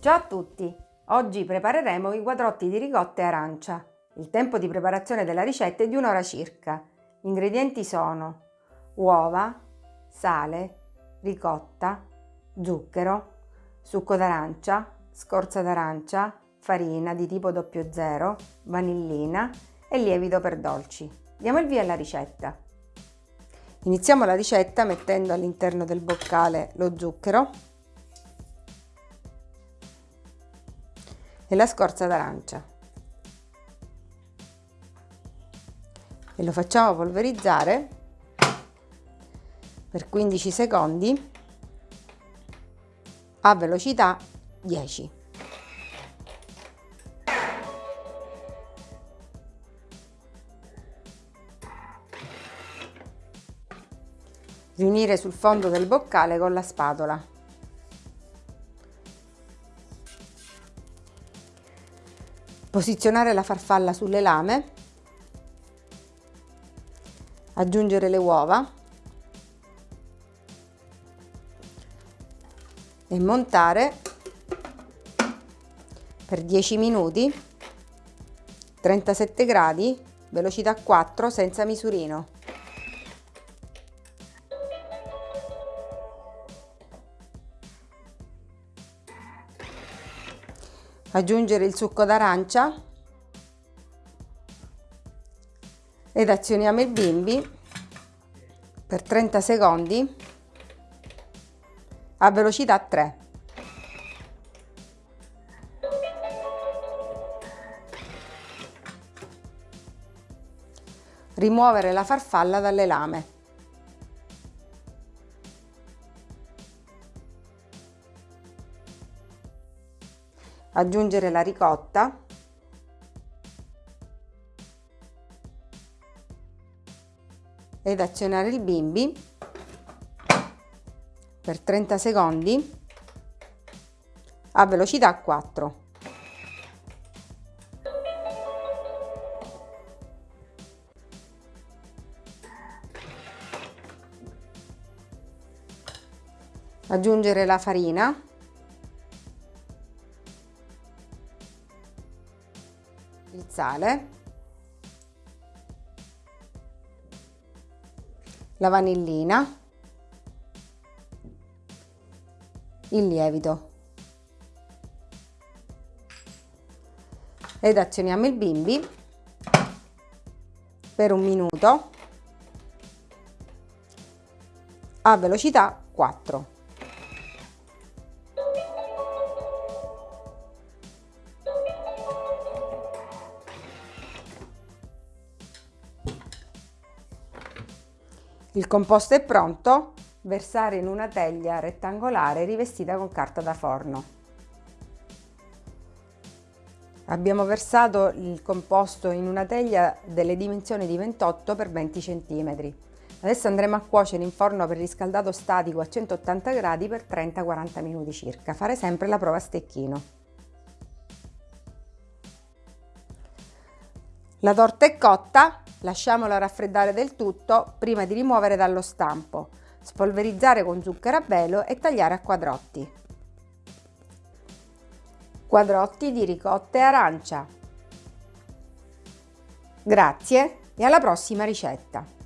Ciao a tutti! Oggi prepareremo i quadrotti di ricotta e arancia. Il tempo di preparazione della ricetta è di un'ora circa. Gli ingredienti sono uova, sale, ricotta, zucchero, succo d'arancia, scorza d'arancia, farina di tipo 00, vanillina e lievito per dolci. Diamo il via alla ricetta. Iniziamo la ricetta mettendo all'interno del boccale lo zucchero e la scorza d'arancia e lo facciamo polverizzare per 15 secondi a velocità 10. Riunire sul fondo del boccale con la spatola. Posizionare la farfalla sulle lame. Aggiungere le uova. E montare per 10 minuti 37 gradi velocità 4 senza misurino aggiungere il succo d'arancia ed azioniamo il bimbi per 30 secondi a velocità 3 Rimuovere la farfalla dalle lame. Aggiungere la ricotta. Ed azionare il bimbi per 30 secondi a velocità 4. aggiungere la farina il sale la vanillina il lievito. Ed azioniamo il bimbi per un minuto a velocità 4 Il composto è pronto, versare in una teglia rettangolare rivestita con carta da forno. Abbiamo versato il composto in una teglia delle dimensioni di 28 x 20 cm. Adesso andremo a cuocere in forno per riscaldato statico a 180 gradi per 30-40 minuti circa. Fare sempre la prova a stecchino. La torta è cotta, Lasciamola raffreddare del tutto prima di rimuovere dallo stampo. Spolverizzare con zucchero a velo e tagliare a quadrotti. Quadrotti di ricotta e arancia. Grazie e alla prossima ricetta!